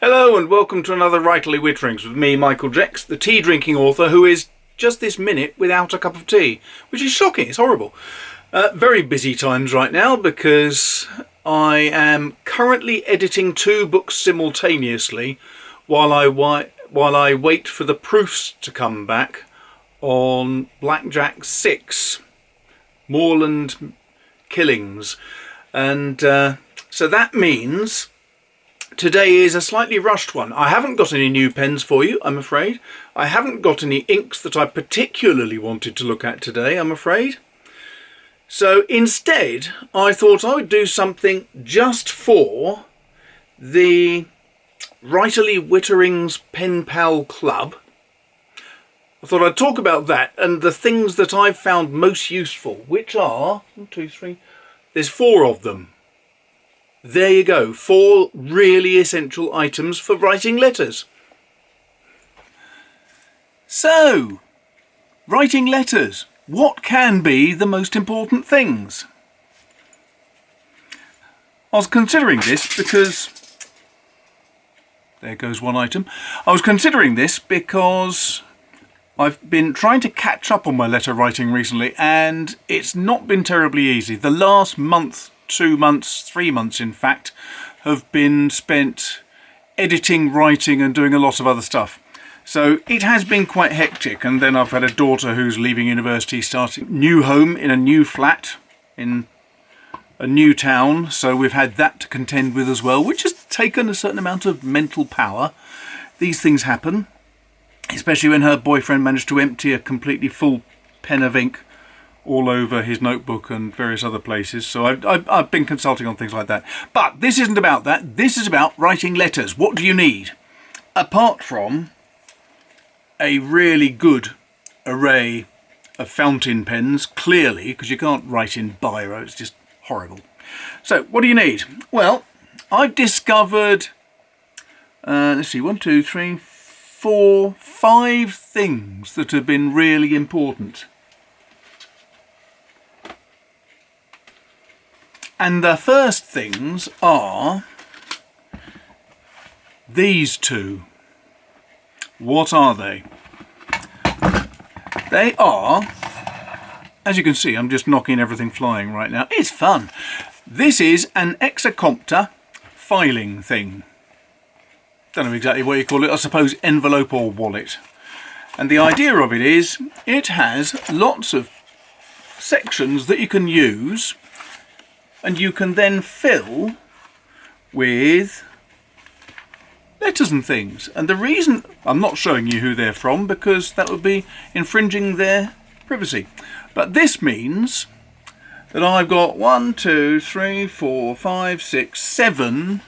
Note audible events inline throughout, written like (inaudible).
Hello and welcome to another Writerly Witterings with me, Michael Jecks, the tea drinking author who is just this minute without a cup of tea, which is shocking, it's horrible. Uh, very busy times right now because I am currently editing two books simultaneously while I, while I wait for the proofs to come back on Blackjack 6, Moorland Killings. And uh, so that means Today is a slightly rushed one. I haven't got any new pens for you, I'm afraid. I haven't got any inks that I particularly wanted to look at today, I'm afraid. So instead, I thought I would do something just for the Writerly Witterings Pen Pal Club. I thought I'd talk about that and the things that I've found most useful, which are, one, two, three, there's four of them. There you go, four really essential items for writing letters. So, writing letters, what can be the most important things? I was considering this because, there goes one item, I was considering this because I've been trying to catch up on my letter writing recently and it's not been terribly easy. The last month two months, three months in fact, have been spent editing, writing and doing a lot of other stuff. So it has been quite hectic and then I've had a daughter who's leaving university, starting new home in a new flat in a new town. So we've had that to contend with as well, which has taken a certain amount of mental power. These things happen, especially when her boyfriend managed to empty a completely full pen of ink all over his notebook and various other places. So I've, I've, I've, been consulting on things like that. But this isn't about that. This is about writing letters. What do you need? Apart from a really good array of fountain pens, clearly, because you can't write in biro, it's just horrible. So what do you need? Well, I've discovered, uh, let's see, one, two, three, four, five things that have been really important And the first things are these two. What are they? They are, as you can see, I'm just knocking everything flying right now. It's fun. This is an Exacompta filing thing. Don't know exactly what you call it. I suppose envelope or wallet. And the idea of it is it has lots of sections that you can use and you can then fill with letters and things. And the reason I'm not showing you who they're from because that would be infringing their privacy. But this means that I've got one, two, three, four, five, six, seven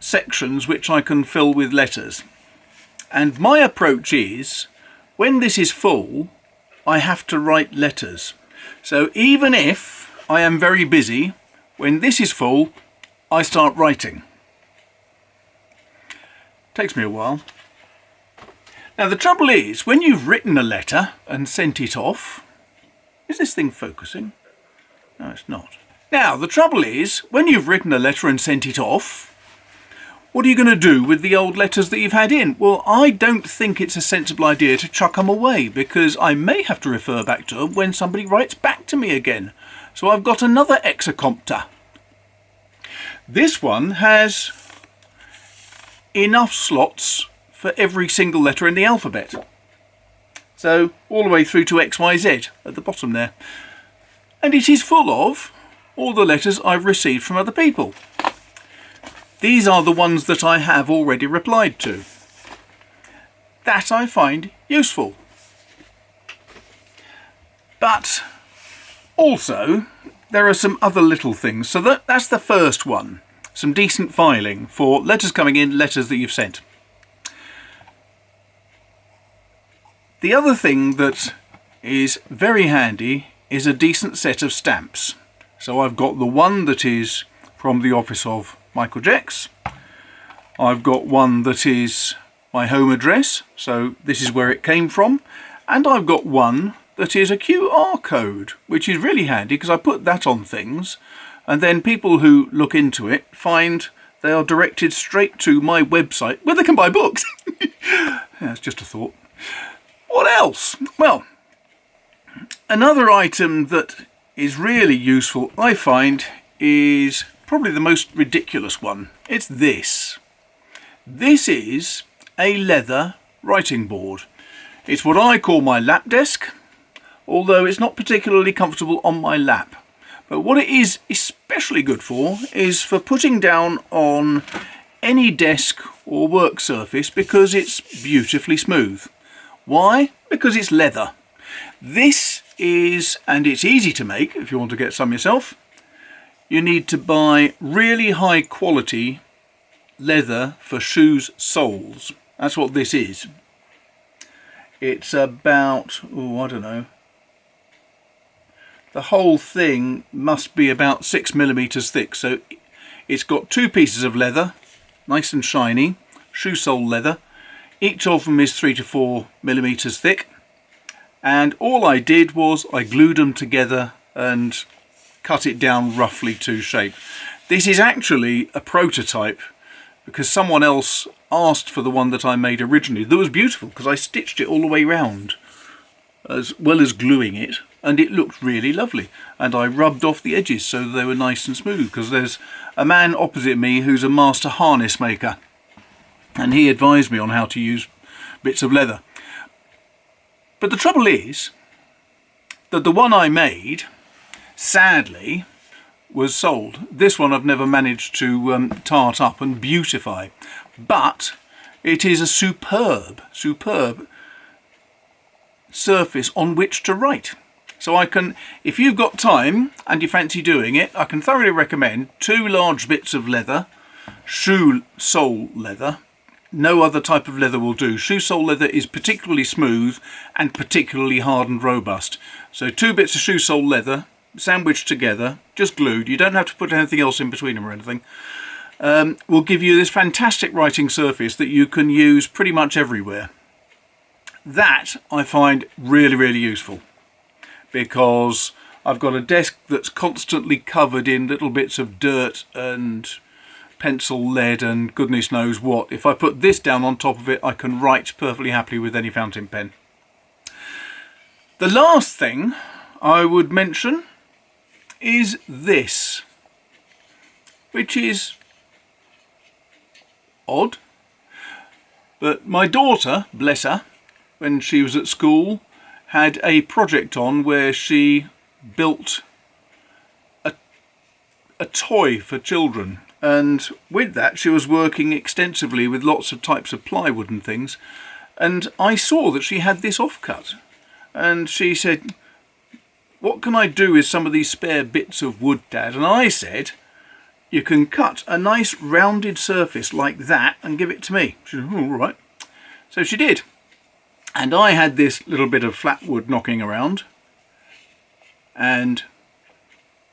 sections which I can fill with letters. And my approach is when this is full, I have to write letters. So even if I am very busy. When this is full, I start writing. Takes me a while. Now the trouble is, when you've written a letter and sent it off, is this thing focusing? No, it's not. Now, the trouble is, when you've written a letter and sent it off, what are you going to do with the old letters that you've had in? Well, I don't think it's a sensible idea to chuck them away because I may have to refer back to them when somebody writes back to me again. So I've got another Exacompta. This one has enough slots for every single letter in the alphabet. So all the way through to XYZ at the bottom there. And it is full of all the letters I've received from other people. These are the ones that I have already replied to. That I find useful. But also, there are some other little things. So that, that's the first one. Some decent filing for letters coming in, letters that you've sent. The other thing that is very handy is a decent set of stamps. So I've got the one that is from the office of Michael Jecks. I've got one that is my home address, so this is where it came from. And I've got one that is a QR code, which is really handy because I put that on things and then people who look into it find they are directed straight to my website where they can buy books. (laughs) That's just a thought. What else? Well, another item that is really useful, I find, is probably the most ridiculous one. It's this. This is a leather writing board. It's what I call my lap desk, although it's not particularly comfortable on my lap. But what it is especially good for is for putting down on any desk or work surface because it's beautifully smooth. Why? Because it's leather. This is, and it's easy to make if you want to get some yourself, you need to buy really high quality leather for shoes soles. That's what this is. It's about, oh, I don't know. The whole thing must be about six millimeters thick. So it's got two pieces of leather, nice and shiny, shoe sole leather. Each of them is three to four millimeters thick. And all I did was I glued them together and cut it down roughly to shape. This is actually a prototype because someone else asked for the one that I made originally. That was beautiful because I stitched it all the way round as well as gluing it and it looked really lovely and I rubbed off the edges so they were nice and smooth because there's a man opposite me who's a master harness maker and he advised me on how to use bits of leather. But the trouble is that the one I made sadly was sold. This one I've never managed to um, tart up and beautify, but it is a superb, superb surface on which to write. So I can, if you've got time and you fancy doing it, I can thoroughly recommend two large bits of leather, shoe sole leather. No other type of leather will do. Shoe sole leather is particularly smooth and particularly hard and robust. So two bits of shoe sole leather, sandwiched together, just glued. You don't have to put anything else in between them or anything. Um, will give you this fantastic writing surface that you can use pretty much everywhere. That I find really, really useful because I've got a desk that's constantly covered in little bits of dirt and pencil lead and goodness knows what. If I put this down on top of it, I can write perfectly happily with any fountain pen. The last thing I would mention is this, which is odd. But my daughter, bless her, when she was at school, had a project on where she built a, a toy for children. And with that, she was working extensively with lots of types of plywood and things. And I saw that she had this offcut. And she said, what can I do with some of these spare bits of wood, Dad? And I said, you can cut a nice rounded surface like that and give it to me. She said, hmm, all right. So she did. And I had this little bit of flat wood knocking around and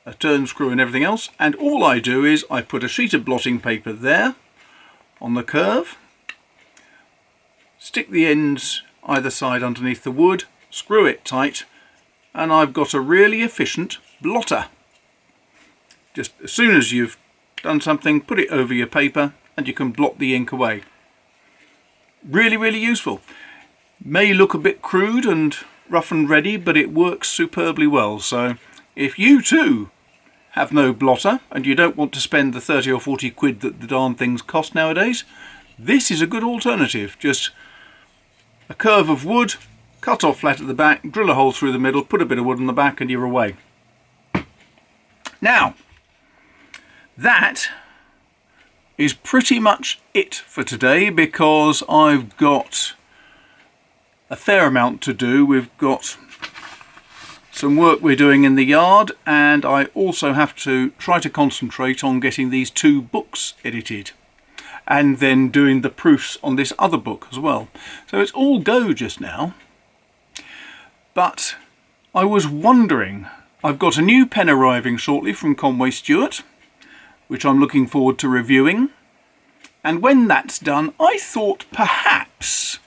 a turn screw and everything else. And all I do is I put a sheet of blotting paper there on the curve, stick the ends either side underneath the wood, screw it tight, and I've got a really efficient blotter. Just as soon as you've done something, put it over your paper and you can blot the ink away. Really, really useful. May look a bit crude and rough and ready, but it works superbly well. So if you too have no blotter and you don't want to spend the 30 or 40 quid that the darn things cost nowadays, this is a good alternative. Just a curve of wood, cut off flat at the back, drill a hole through the middle, put a bit of wood on the back and you're away. Now, that is pretty much it for today because I've got a fair amount to do. We've got some work we're doing in the yard and I also have to try to concentrate on getting these two books edited and then doing the proofs on this other book as well. So it's all go just now. But I was wondering, I've got a new pen arriving shortly from Conway Stewart, which I'm looking forward to reviewing. And when that's done, I thought perhaps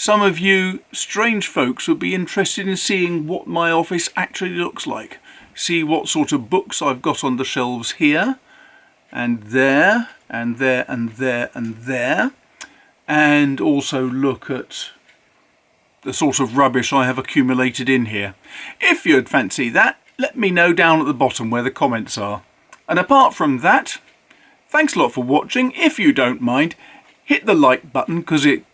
some of you strange folks would be interested in seeing what my office actually looks like. See what sort of books I've got on the shelves here and there and there and there and there and also look at the sort of rubbish I have accumulated in here. If you'd fancy that, let me know down at the bottom where the comments are. And apart from that, thanks a lot for watching. If you don't mind, hit the like button because it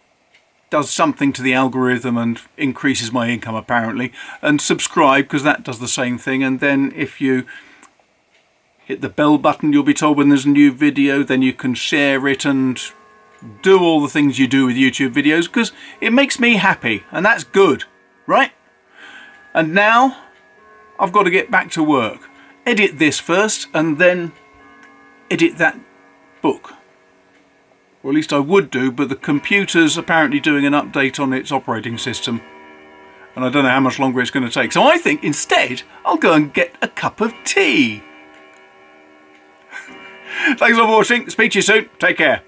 does something to the algorithm and increases my income apparently. And subscribe because that does the same thing. And then if you hit the bell button you'll be told when there's a new video then you can share it and do all the things you do with YouTube videos because it makes me happy and that's good right? And now I've got to get back to work. Edit this first and then edit that book or at least I would do, but the computer's apparently doing an update on its operating system. And I don't know how much longer it's going to take. So I think instead, I'll go and get a cup of tea. (laughs) Thanks for watching. Speak to you soon. Take care.